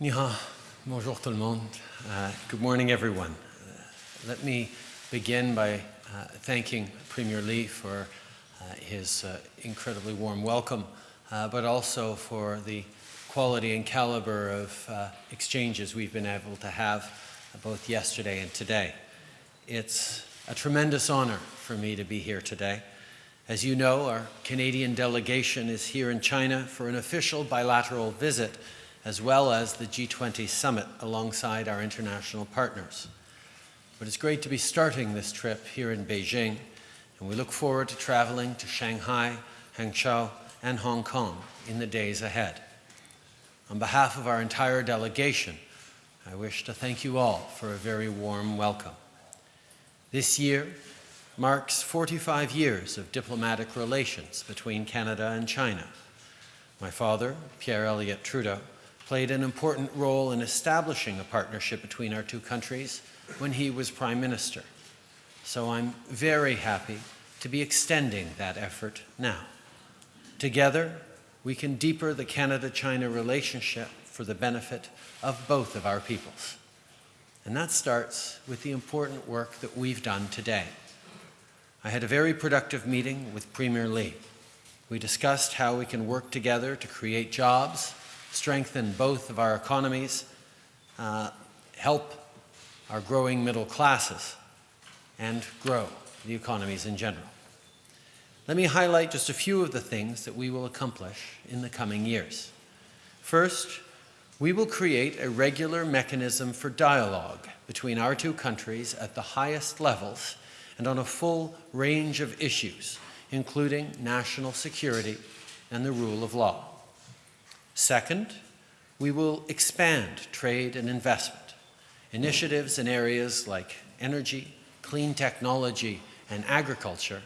Ni hao, bonjour tout le monde. Uh, good morning, everyone. Uh, let me begin by uh, thanking Premier Li for uh, his uh, incredibly warm welcome, but also for the quality and caliber of exchanges we've been able to have both yesterday and today. It's a tremendous honor for me to be here today. As you know, our Canadian delegation is here in China for an official bilateral visit as well as the G20 summit alongside our international partners. But it's great to be starting this trip here in Beijing, and we look forward to traveling to Shanghai, Hangzhou, and Hong Kong in the days ahead. On behalf of our entire delegation, I wish to thank you all for a very warm welcome. This year marks 45 years of diplomatic relations between Canada and China. My father, Pierre Elliott Trudeau, played an important role in establishing a partnership between our two countries when he was Prime Minister. So I'm very happy to be extending that effort now. Together, we can deeper the Canada-China relationship for the benefit of both of our peoples. And that starts with the important work that we've done today. I had a very productive meeting with Premier Li. We discussed how we can work together to create jobs strengthen both of our economies, uh, help our growing middle classes, and grow the economies in general. Let me highlight just a few of the things that we will accomplish in the coming years. First, we will create a regular mechanism for dialogue between our two countries at the highest levels and on a full range of issues, including national security and the rule of law. Second, we will expand trade and investment. Initiatives in areas like energy, clean technology, and agriculture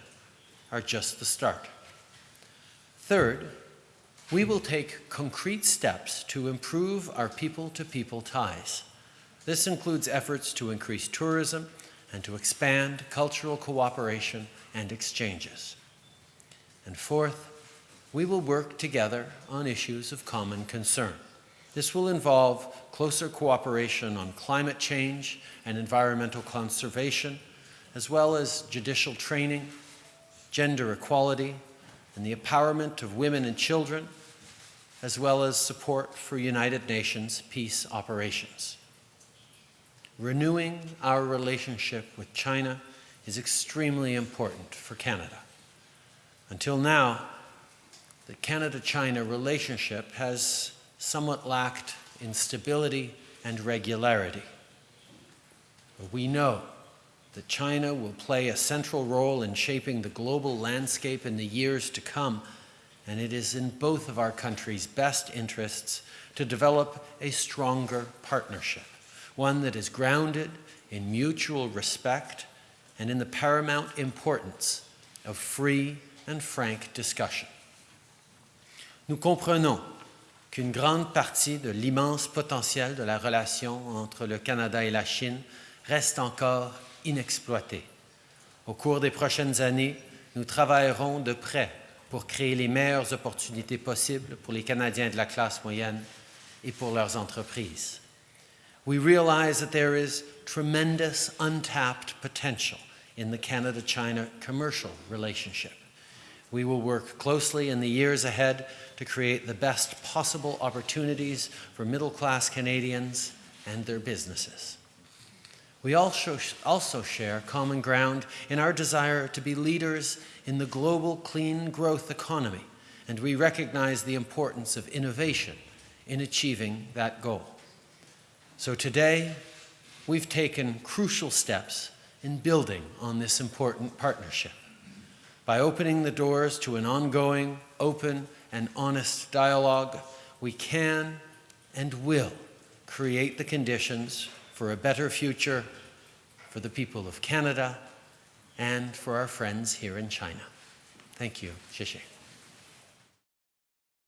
are just the start. Third, we will take concrete steps to improve our people-to-people -people ties. This includes efforts to increase tourism and to expand cultural cooperation and exchanges. And fourth, we will work together on issues of common concern. This will involve closer cooperation on climate change and environmental conservation, as well as judicial training, gender equality, and the empowerment of women and children, as well as support for United Nations peace operations. Renewing our relationship with China is extremely important for Canada. Until now, the Canada-China relationship has somewhat lacked in stability and regularity. We know that China will play a central role in shaping the global landscape in the years to come, and it is in both of our countries' best interests to develop a stronger partnership, one that is grounded in mutual respect and in the paramount importance of free and frank discussion. Nous comprenons qu'une grande partie de l'immense potentiel de la relation entre le Canada et la Chine reste encore inexploitée. Au cours des prochaines années, nous travaillerons de près pour créer les meilleures opportunités possibles pour les Canadiens de la classe moyenne et pour leurs entreprises. We realize that there is tremendous untapped potential in the Canada-China commercial relationship. We will work closely in the years ahead to create the best possible opportunities for middle-class Canadians and their businesses. We also, also share common ground in our desire to be leaders in the global clean growth economy, and we recognize the importance of innovation in achieving that goal. So today, we've taken crucial steps in building on this important partnership by opening the doors to an ongoing, open, and honest dialogue, we can and will create the conditions for a better future for the people of Canada and for our friends here in China. Thank you. 谢谢.